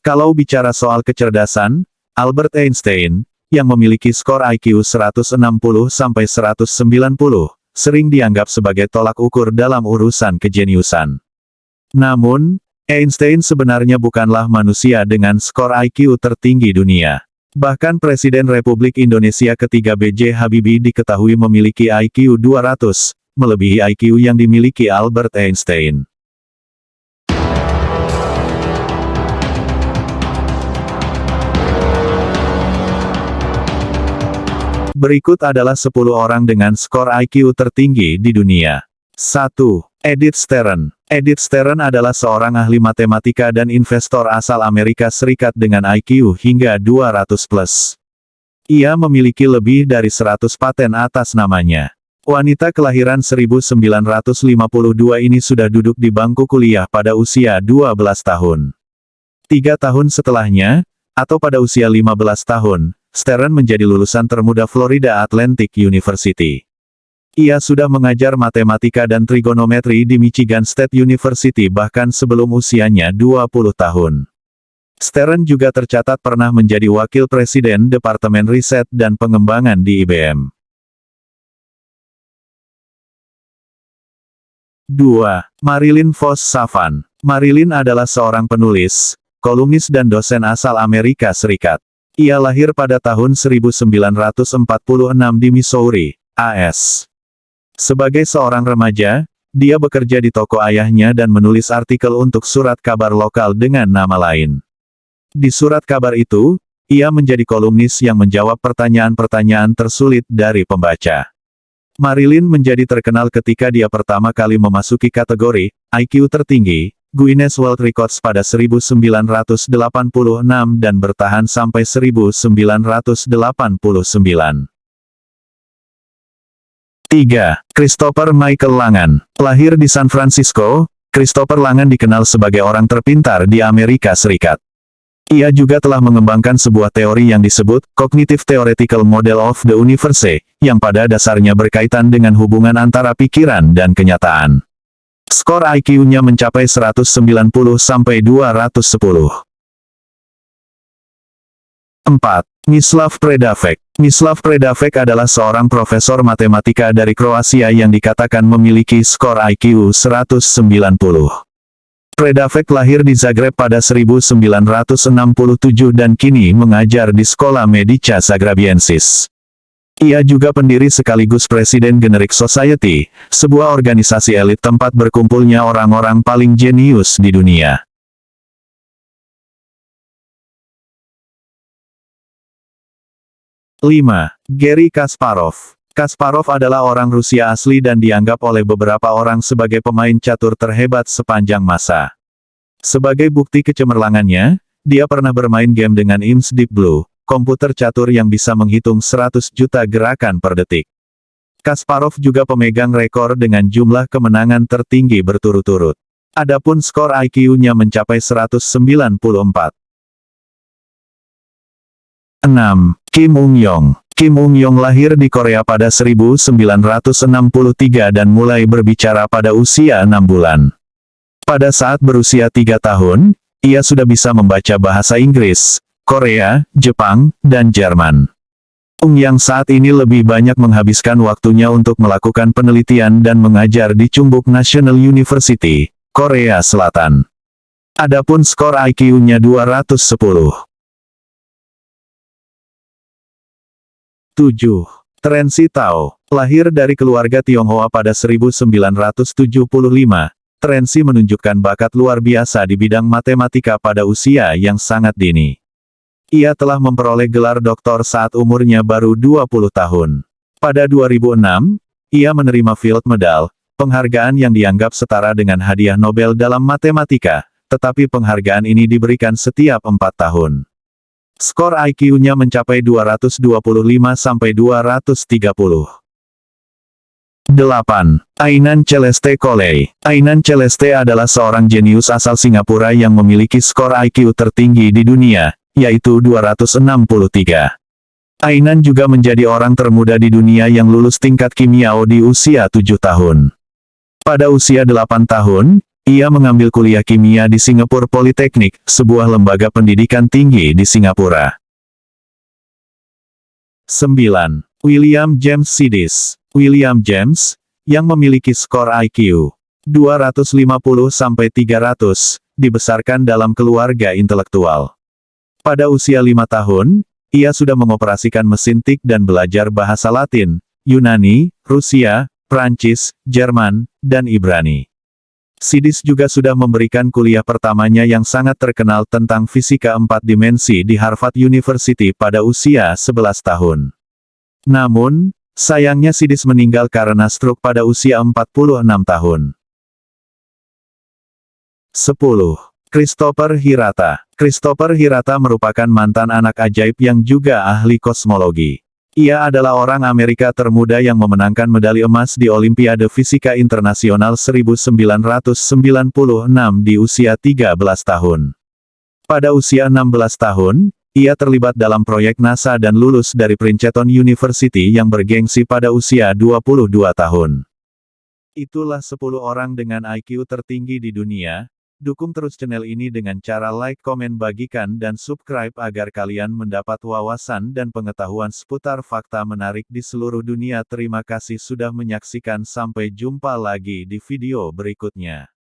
Kalau bicara soal kecerdasan, Albert Einstein, yang memiliki skor IQ 160 sampai 190, sering dianggap sebagai tolak ukur dalam urusan kejeniusan. Namun, Einstein sebenarnya bukanlah manusia dengan skor IQ tertinggi dunia. Bahkan Presiden Republik Indonesia ketiga B.J. Habibie diketahui memiliki IQ 200, melebihi IQ yang dimiliki Albert Einstein. Berikut adalah 10 orang dengan skor IQ tertinggi di dunia. 1. Edith Stern Edith Stern adalah seorang ahli matematika dan investor asal Amerika Serikat dengan IQ hingga 200 plus. Ia memiliki lebih dari 100 paten atas namanya. Wanita kelahiran 1952 ini sudah duduk di bangku kuliah pada usia 12 tahun. Tiga tahun setelahnya, atau pada usia 15 tahun, Stern menjadi lulusan termuda Florida Atlantic University. Ia sudah mengajar matematika dan trigonometri di Michigan State University bahkan sebelum usianya 20 tahun. Stern juga tercatat pernah menjadi wakil presiden Departemen Riset dan Pengembangan di IBM. 2. Marilyn Vos Savan Marilyn adalah seorang penulis, kolumnis dan dosen asal Amerika Serikat. Ia lahir pada tahun 1946 di Missouri, AS. Sebagai seorang remaja, dia bekerja di toko ayahnya dan menulis artikel untuk surat kabar lokal dengan nama lain. Di surat kabar itu, ia menjadi kolumnis yang menjawab pertanyaan-pertanyaan tersulit dari pembaca. Marilyn menjadi terkenal ketika dia pertama kali memasuki kategori IQ tertinggi, Guinness World Records pada 1986 dan bertahan sampai 1989. 3. Christopher Michael Langan. Lahir di San Francisco, Christopher Langan dikenal sebagai orang terpintar di Amerika Serikat. Ia juga telah mengembangkan sebuah teori yang disebut Cognitive Theoretical Model of the Universe, yang pada dasarnya berkaitan dengan hubungan antara pikiran dan kenyataan. Skor IQ-nya mencapai 190 sampai 210. 4. Mislav Predavec Mislav Predavec adalah seorang profesor matematika dari Kroasia yang dikatakan memiliki skor IQ 190. Predavec lahir di Zagreb pada 1967 dan kini mengajar di Sekolah Medica Zagrabiensis. Ia juga pendiri sekaligus Presiden Generic Society, sebuah organisasi elit tempat berkumpulnya orang-orang paling jenius di dunia. 5. Gary Kasparov Kasparov adalah orang Rusia asli dan dianggap oleh beberapa orang sebagai pemain catur terhebat sepanjang masa. Sebagai bukti kecemerlangannya, dia pernah bermain game dengan IMS Deep Blue, komputer catur yang bisa menghitung 100 juta gerakan per detik. Kasparov juga pemegang rekor dengan jumlah kemenangan tertinggi berturut-turut. Adapun skor IQ-nya mencapai 194. 6. Kim Ung-yong Kim Ung-yong lahir di Korea pada 1963 dan mulai berbicara pada usia 6 bulan. Pada saat berusia 3 tahun, ia sudah bisa membaca bahasa Inggris, Korea, Jepang, dan Jerman. Ung yang saat ini lebih banyak menghabiskan waktunya untuk melakukan penelitian dan mengajar di Chumbuk National University, Korea Selatan. Adapun skor IQ-nya 210. 7. Trensi Tao, lahir dari keluarga Tionghoa pada 1975, Trensi menunjukkan bakat luar biasa di bidang matematika pada usia yang sangat dini. Ia telah memperoleh gelar doktor saat umurnya baru 20 tahun. Pada 2006, ia menerima Field Medal, penghargaan yang dianggap setara dengan hadiah Nobel dalam matematika, tetapi penghargaan ini diberikan setiap empat tahun. Skor IQ-nya mencapai 225 sampai 230. 8. Ainan Celeste Coley Ainan Celeste adalah seorang jenius asal Singapura yang memiliki skor IQ tertinggi di dunia, yaitu 263. Ainan juga menjadi orang termuda di dunia yang lulus tingkat kimiao di usia 7 tahun. Pada usia 8 tahun, Ia mengambil kuliah kimia di Singapore Polytechnic, sebuah lembaga pendidikan tinggi di Singapura. 9. William James Sidis. William James, yang memiliki skor IQ 250-300, dibesarkan dalam keluarga intelektual. Pada usia lima tahun, ia sudah mengoperasikan mesin tik dan belajar bahasa Latin, Yunani, Rusia, Prancis, Jerman, dan Ibrani. Sidis juga sudah memberikan kuliah pertamanya yang sangat terkenal tentang fisika empat dimensi di Harvard University pada usia 11 tahun. Namun, sayangnya Sidis meninggal karena stroke pada usia 46 tahun. 10. Christopher Hirata Christopher Hirata merupakan mantan anak ajaib yang juga ahli kosmologi. Ia adalah orang Amerika termuda yang memenangkan medali emas di Olimpiade Fisika Internasional 1996 di usia 13 tahun. Pada usia 16 tahun, ia terlibat dalam proyek NASA dan lulus dari Princeton University yang bergengsi pada usia 22 tahun. Itulah 10 orang dengan IQ tertinggi di dunia, Dukung terus channel ini dengan cara like, komen, bagikan, dan subscribe agar kalian mendapat wawasan dan pengetahuan seputar fakta menarik di seluruh dunia. Terima kasih sudah menyaksikan sampai jumpa lagi di video berikutnya.